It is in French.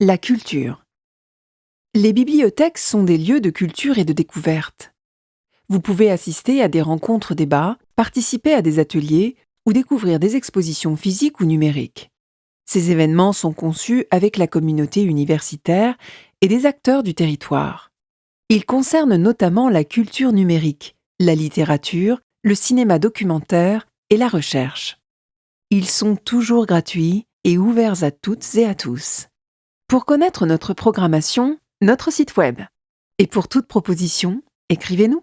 La culture. Les bibliothèques sont des lieux de culture et de découverte. Vous pouvez assister à des rencontres débats, participer à des ateliers ou découvrir des expositions physiques ou numériques. Ces événements sont conçus avec la communauté universitaire et des acteurs du territoire. Ils concernent notamment la culture numérique, la littérature, le cinéma documentaire et la recherche. Ils sont toujours gratuits et ouverts à toutes et à tous. Pour connaître notre programmation, notre site web. Et pour toute proposition, écrivez-nous.